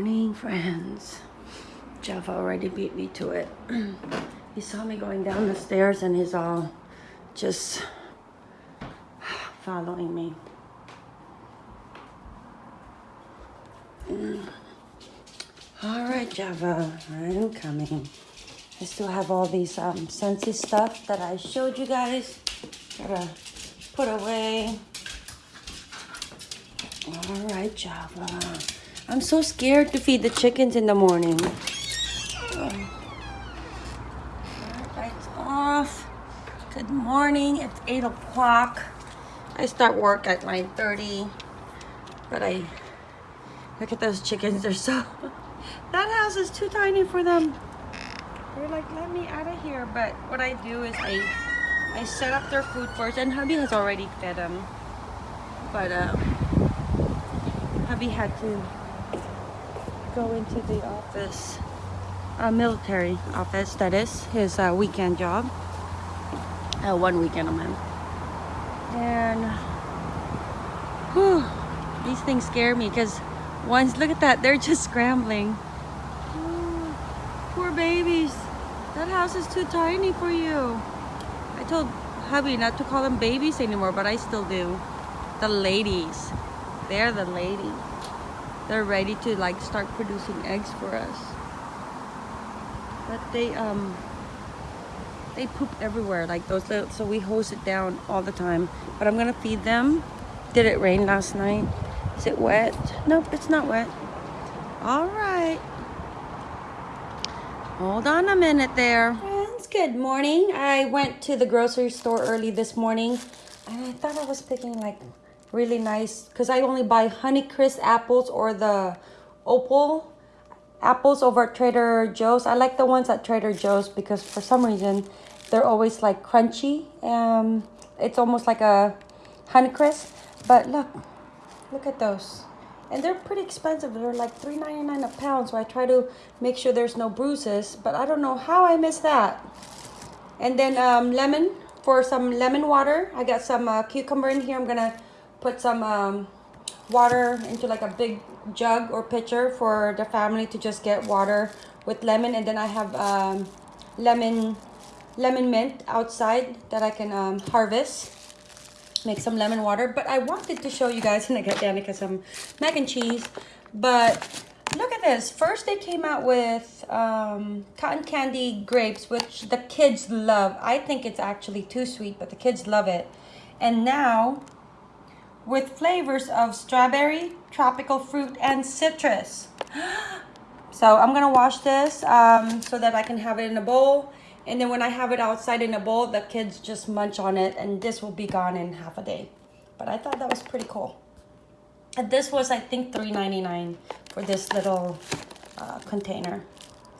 morning, friends. Jeff already beat me to it. he saw me going down the stairs and he's all just following me. Mm. All right, Java, I'm coming. I still have all these um, Scentsy stuff that I showed you guys. Gotta put away. All right, Java. I'm so scared to feed the chickens in the morning. Lights off. Good morning. It's 8 o'clock. I start work at 9.30. But I... Look at those chickens. They're so... That house is too tiny for them. They're like, let me out of here. But what I do is I... I set up their food first. And hubby has already fed them. But, um... Hubby had to go into the office, uh, military office, that is, his uh, weekend job. Uh, one weekend a month. And whew, these things scare me because once, look at that, they're just scrambling. Ooh, poor babies. That house is too tiny for you. I told hubby not to call them babies anymore, but I still do. The ladies. They're the ladies they're ready to like start producing eggs for us. But they um they poop everywhere like those little so we hose it down all the time. But i'm gonna feed them. Did it rain last night? Is it wet? Nope it's not wet. All right. Hold on a minute there. Friends good morning. I went to the grocery store early this morning and i thought i was picking like really nice because I only buy Honeycrisp apples or the Opal apples over at Trader Joe's. I like the ones at Trader Joe's because for some reason they're always like crunchy. Um, it's almost like a Honeycrisp. But look, look at those. And they're pretty expensive. They're like $3.99 a pound. So I try to make sure there's no bruises. But I don't know how I missed that. And then um, lemon for some lemon water. I got some uh, cucumber in here. I'm going to put some um, water into like a big jug or pitcher for the family to just get water with lemon. And then I have um, lemon lemon mint outside that I can um, harvest. Make some lemon water. But I wanted to show you guys and I got Danica some mac and cheese. But look at this. First they came out with um, cotton candy grapes which the kids love. I think it's actually too sweet but the kids love it. And now with flavors of strawberry, tropical fruit, and citrus. So I'm gonna wash this um, so that I can have it in a bowl. And then when I have it outside in a bowl, the kids just munch on it and this will be gone in half a day. But I thought that was pretty cool. And this was, I think, $3.99 for this little uh, container.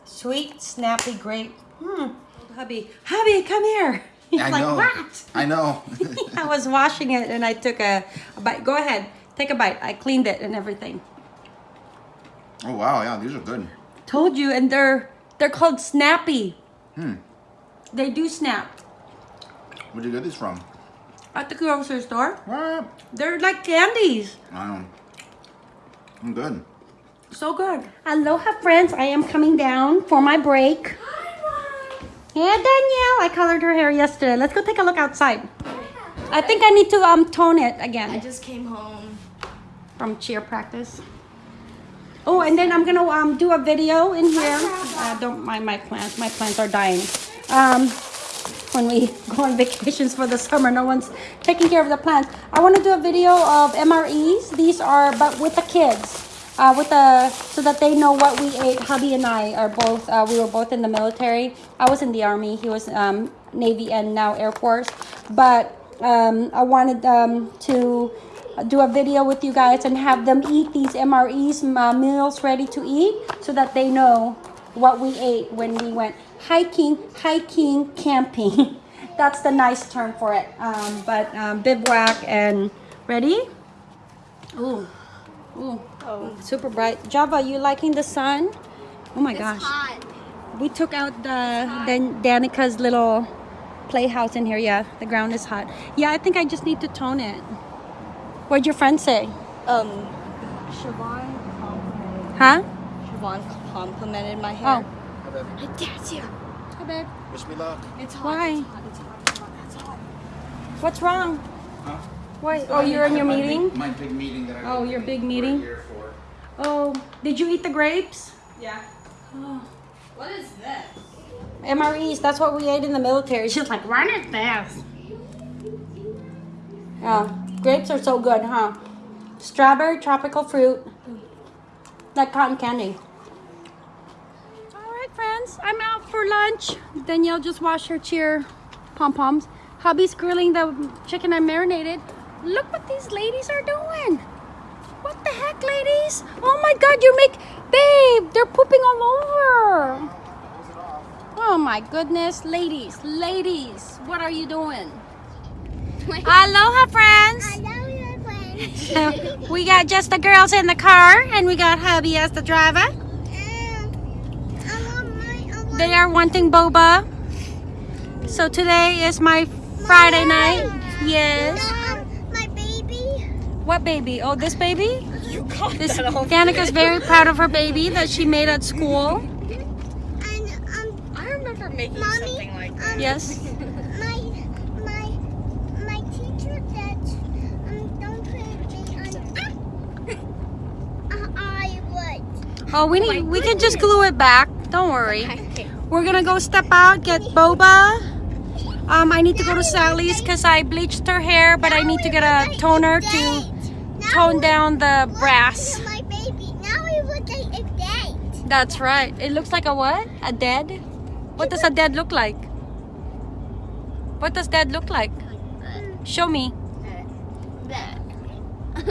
Sweet, snappy grape. Hmm. Hubby, hubby, come here. He's I like, know. what? I know. I was washing it and I took a, a, bite. Go ahead, take a bite. I cleaned it and everything. oh wow, yeah, these are good. Told you, and they're they're called Snappy. Hmm. They do snap. Where'd you get these from? At the grocery store. What? They're like candies. I don't. I'm good. So good. Aloha friends, I am coming down for my break. Yeah, Danielle. I colored her hair yesterday. Let's go take a look outside. I think I need to um tone it again. I just came home. from cheer practice. Oh, and then I'm gonna um, do a video in here. Uh, don't mind my plants. My plants are dying. Um, when we go on vacations for the summer, no one's taking care of the plants. I want to do a video of MREs. These are, but with the kids. Uh, with the so that they know what we ate. Hubby and I are both. Uh, we were both in the military. I was in the army. He was um, Navy and now Air Force. But um, I wanted um, to do a video with you guys and have them eat these MREs uh, meals ready to eat so that they know what we ate when we went hiking, hiking, camping. That's the nice term for it. Um, but um, bivouac and ready? Ooh, ooh, Oh. super bright. Java, you liking the sun? Oh my gosh. hot. We took out the Dan- Danica's little playhouse in here. Yeah, the ground is hot. Yeah, I think I just need to tone it. What'd your friend say? Um, Huh? Vaughn complimented my hair. Oh. My dad's here. Hi, babe. Wish me luck. It's hot. Why? It's hot. It's hot. It's hot. It's hot. What's wrong? Huh? Why? Oh, you're in your My meeting? big- My big meeting that I Oh, your big meeting? Here for. Oh, did you eat the grapes? Yeah. Oh. What is this? MREs, that's what we ate in the military. She's like, what is this? Yeah, grapes are so good, huh? Strawberry tropical fruit. Like cotton candy. All right, friends, I'm out for lunch. Danielle just washed her cheer pom-poms. Hubby's grilling the chicken I marinated. Look what these ladies are doing. Ladies? Oh my God, you make, babe, they're pooping all over. Oh my goodness, ladies, ladies, what are you doing? Aloha, friends. we got just the girls in the car, and we got hubby as the driver. They are wanting boba. So today is my Friday night. Yes. my baby. What baby? Oh, this baby? You got This that all Danica's very proud of her baby that she made at school. And um, I remember making Mommy, something like um, Yes. my my my teacher said um don't put me on. Uh, I would. Oh, we my need. We can just glue it back. Don't worry. We're gonna go step out, get boba. Um, I need to go to Sally's because I bleached her hair, but I need to get a toner to tone down the brass. My baby. Now we would take a date. That's right. It looks like a what? A dead? What does a dead look like? What does dead look like? Show me. All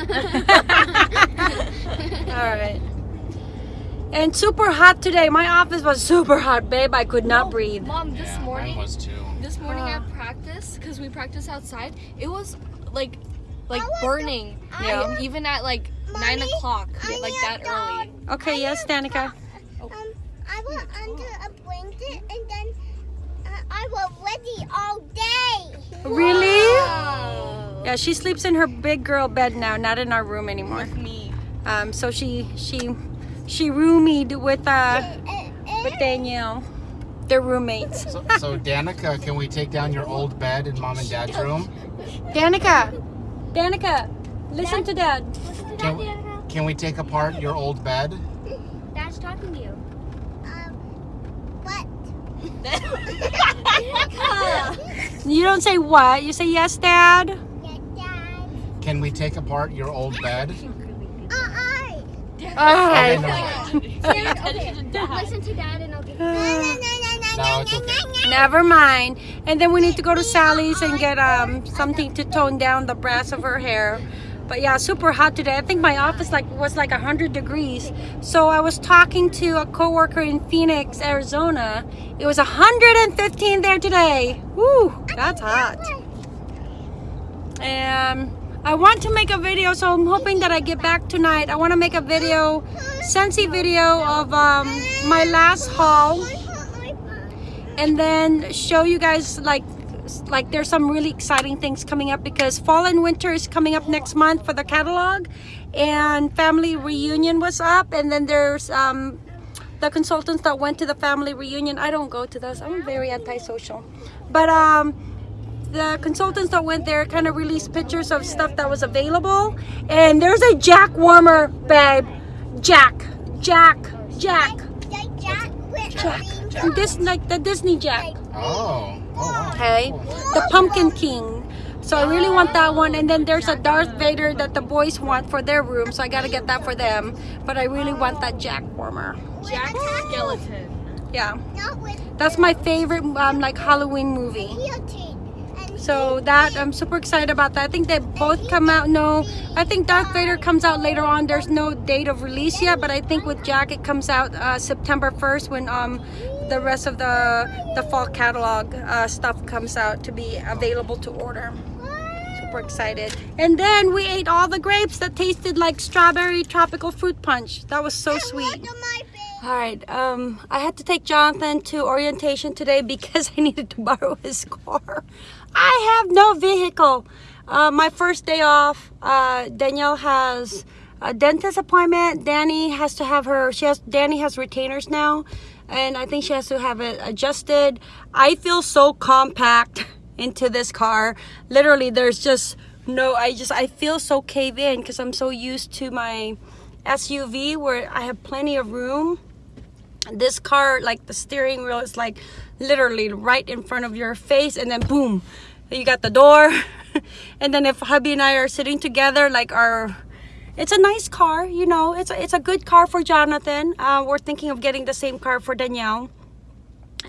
right. And super hot today. My office was super hot, babe. I could not breathe. Mom, this Yeah, morning, mine was too. this morning Ah. at practice, because we practice outside, it was like, like I want burning. Yeah. Even at like nine o'clock, I like that dog. early. Okay, yes, Danica. Um, I was under a blanket and then uh, I was ready all day. Really? Wow. Yeah, she sleeps in her big girl bed now, not in our room anymore. With me. Um, so she she she roomied with uh Uh, with Danielle. They're roommates. So, so Danica, can we take down your old bed in mom and dad's room? Danica, Danica, listen to dad. Can we, can we take apart your old bed? Dad's talking to you. Um, what? You don't say what. You say yes, dad. Yeah, Dad. Can we take apart your old bed? Uh-uh. All Okay, right. no. Listen to Dad and I'll get. No, it's okay. Never mind. And then we need to go to Sally's and get um something to tone down the brass of her hair. But yeah, super hot today. I think my office like was like 100 degrees. So I was talking to a coworker in Phoenix, Arizona. It was 115 there today. Woo, that's hot. And I want to make a video, so I'm hoping that I get back tonight. I want to make a video, Scentsy video of um, my last haul and then show you guys like like there's some really exciting things coming up because fall and winter is coming up next month for the catalog and family reunion was up and then there's um the consultants that went to the family reunion. I don't go to those. I'm very antisocial. But um the consultants that went there kind of released pictures of stuff that was available and there's a jack warmer babe. Jack. Jack. Jack jack. This like the disney jack. Oh. oh wow. okay? The pumpkin king. So i really want that one. And then there's a darth vader that the boys want for their room. So i gotta get that for them. But i really want that jack warmer. Jack Skellington. yeah. That's my favorite um like halloween movie so that i'm super excited about that. I think they both come out no i think darth vader comes out later on. There's no date of release yet but i think with jack it comes out uh, september 1st when um the rest of the the fall catalog uh, stuff comes out to be available to order. Super excited. And then we ate all the grapes that tasted like strawberry tropical fruit punch. That was so sweet. All right, um, I had to take Jonathan to orientation today because I needed to borrow his car. I have no vehicle. Uh, my first day off, uh, Danielle has a dentist appointment. Danny has to have her. She has. Danny has retainers now, and I think she has to have it adjusted. I feel so compact into this car. Literally, there's just no. I just I feel so cave in because I'm so used to my SUV where I have plenty of room this car like the steering wheel is like literally right in front of your face and then boom you got the door. And then if hubby and i are sitting together like our it's a nice car you know it's a, it's a good car for jonathan. Uh, we're thinking of getting the same car for danielle.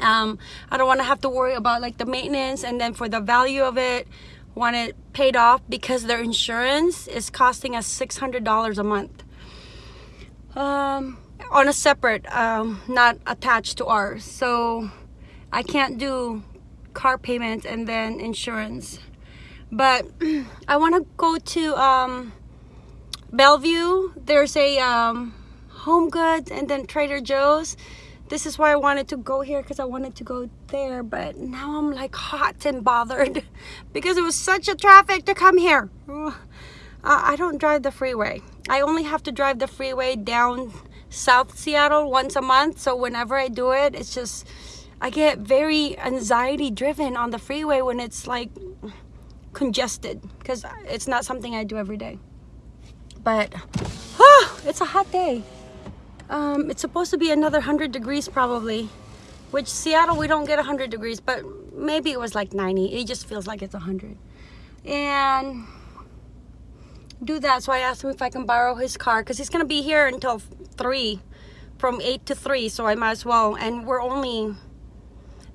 Um, i don't want to have to worry about like the maintenance and then for the value of it want it paid off because their insurance is costing us $600 a month. Um, on a separate, um, not attached to ours. So I can't do car payments and then insurance. But I want to go to um, Bellevue. There's a um, Home Goods and then Trader Joe's. This is why I wanted to go here because I wanted to go there. But now I'm like hot and bothered because it was such a traffic to come here. Uh, I don't drive the freeway. I only have to drive the freeway down South Seattle once a month. So whenever I do it, it's just, I get very anxiety driven on the freeway when it's like congested because it's not something I do every day. But, ah, it's a hot day. Um, it's supposed to be another 100 degrees probably. Which Seattle, we don't get 100 degrees, but maybe it was like 90. It just feels like it's 100. And do that. So I asked him if I can borrow his car because he's going to be here until 3, from 8 to 3. So I might as well. And we're only,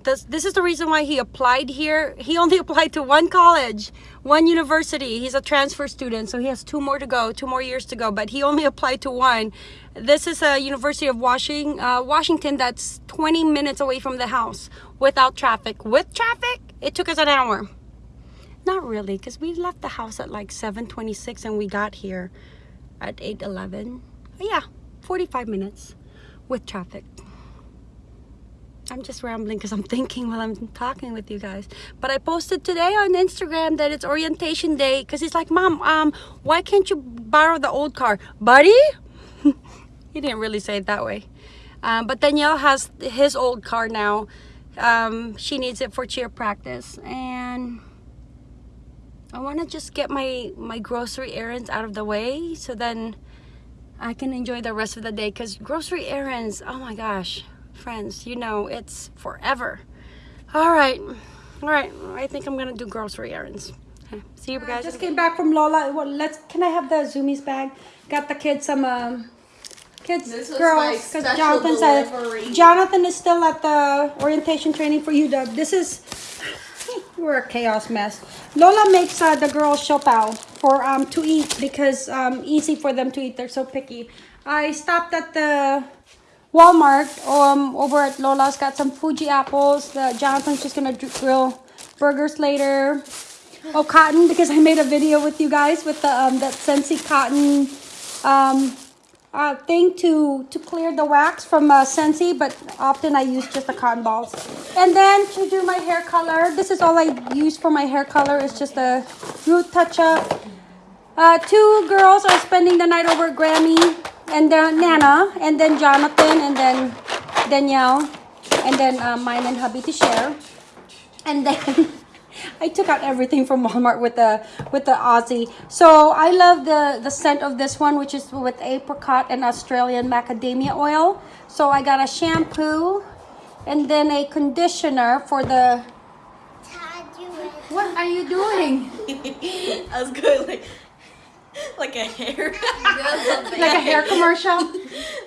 this, this is the reason why he applied here. He only applied to one college, one university. He's a transfer student. So he has two more to go, two more years to go. But he only applied to one. This is a University of Washington, uh, Washington that's 20 minutes away from the house without traffic. With traffic, it took us an hour. Not really, because we left the house at like 7.26 and we got here at 8.11. Yeah, 45 minutes with traffic. I'm just rambling because I'm thinking while I'm talking with you guys. But I posted today on Instagram that it's orientation day because he's like, Mom, um, why can't you borrow the old car? Buddy? he didn't really say it that way. Um, but Danielle has his old car now. Um, she needs it for cheer practice. And I want to just get my my grocery errands out of the way so then I can enjoy the rest of the day because grocery errands oh my gosh friends you know it's forever all right all right I think I'm gonna do grocery errands okay. see you guys just came back from Lola well, let's can I have the zoomies bag got the kids some um kids This was girls my 'cause special Jonathan delivery. said Jonathan is still at the orientation training for UW this is we're a chaos mess. Lola makes uh, the girls siopao for um to eat because um easy for them to eat. They're so picky. I stopped at the Walmart um over at Lola's. Got some Fuji apples. The Jonathan's just gonna grill burgers later. Oh, cotton because I made a video with you guys with the um that Scentsy cotton um uh, thing to to clear the wax from uh, Scentsy, but often I use just the cotton balls. And then to do my hair color, this is all I use for my hair color. It's just a root touch up. Uh, two girls are spending the night over Grammy, and then Nana, and then Jonathan, and then Danielle, and then uh, mine and hubby to share. And then I took out everything from Walmart with the with the Aussie. So I love the the scent of this one, which is with apricot and Australian macadamia oil. So I got a shampoo and then a conditioner for the. Dad, you? What are you doing? I was going like like a hair. Like a hair commercial?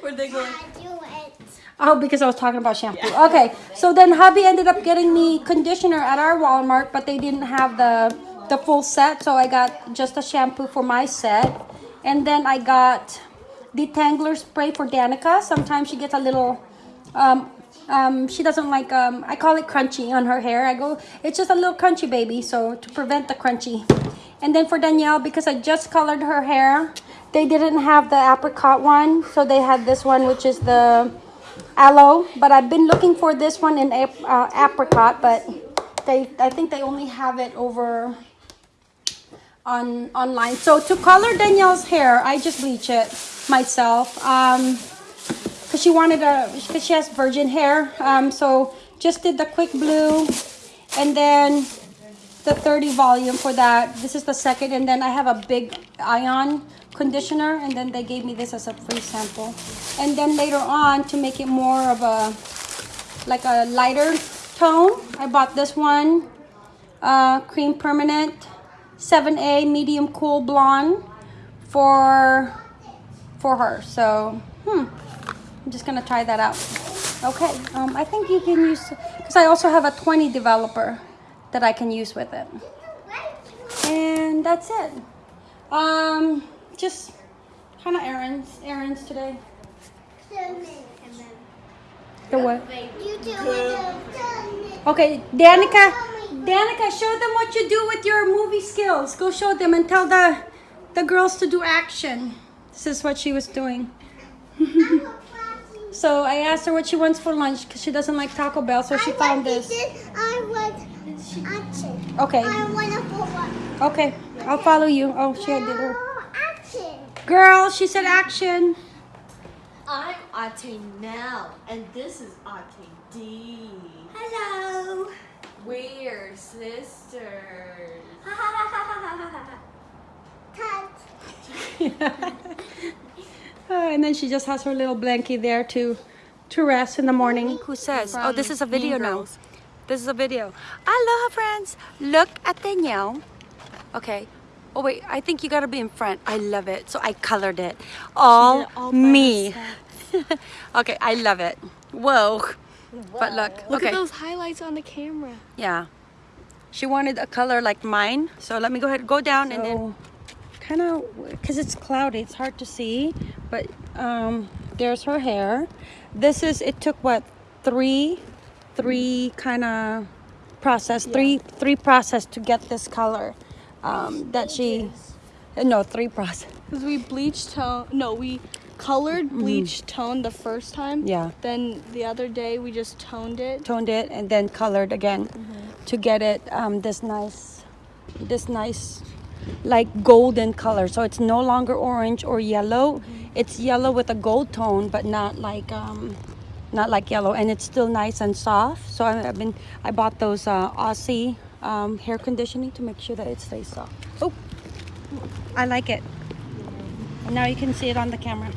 Where they go like, Dad, you it. Oh, because I was talking about shampoo. Okay, so then hubby ended up getting me conditioner at our Walmart, but they didn't have the the full set, so I got just a shampoo for my set, and then I got detangler spray for Danica. Sometimes she gets a little. Um, um, she doesn't like um, I call it crunchy on her hair. I go, it's just a little crunchy baby, so to prevent the crunchy. And then for Danielle, because I just colored her hair, they didn't have the apricot one, so they had this one, which is the aloe but i've been looking for this one in uh, apricot but they i think they only have it over on online. So to color Danielle's hair, I just bleach it myself. Um, cause she wanted a, cause she has virgin hair. Um, so just did the quick blue, and then the 30 volume for that. This is the second, and then I have a big ion conditioner, and then they gave me this as a free sample. And then later on, to make it more of a like a lighter tone, I bought this one, uh, cream permanent, 7A medium cool blonde for for her. So, hmm, I'm just gonna try that out. Okay, um, I think you can use because I also have a 20 developer that I can use with it. And that's it. Um, just kind of errands, errands today. The what? You do it. Okay, Danica, Danica, show them what you do with your movie skills. Go show them and tell the the girls to do action. This is what she was doing. so I asked her what she wants for lunch because she doesn't like Taco Bell, so she found this. I want action. Okay, I want to put one. okay, I'll follow you. Oh, she did her. Oh, action. Girl, she said action. I'm Ate Nell, and this is Ate D. Hello. We're sisters. Cut. Uh, and then she just has her little blankie there to to rest in the morning. Who says? oh, this is a video now. This is a video. Aloha, friends. Look at Danielle. Okay. Oh wait, I think you gotta be in front. I love it. So I colored it. All, me. okay, I love it. Whoa. But look, Look okay. at those highlights on the camera. Yeah. She wanted a color like mine. So let me go ahead, go down and then kind of, because it's cloudy, it's hard to see. But um, there's her hair. This is, it took what, three, three kind of process, three, three process to get this color um, that she, no, three process. Because we bleached tone. No, we colored, bleached, toned the first time. Yeah. Then the other day we just toned it. toned it and then colored again to get it um, this nice this nice like golden color so it's no longer orange or yellow it's yellow with a gold tone but not like um, not like yellow and it's still nice and soft so I've been I bought those uh, Aussie um, hair conditioning to make sure that it stays soft oh I like it now you can see it on the camera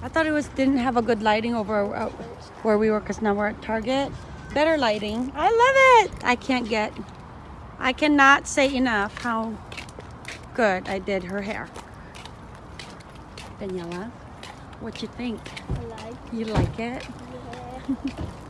I thought it was didn't have a good lighting over uh, where we were because now we're at Target. Better lighting. I love it. I can't get. I cannot say enough how good I did her hair. Daniela, what you think? I like. You like it?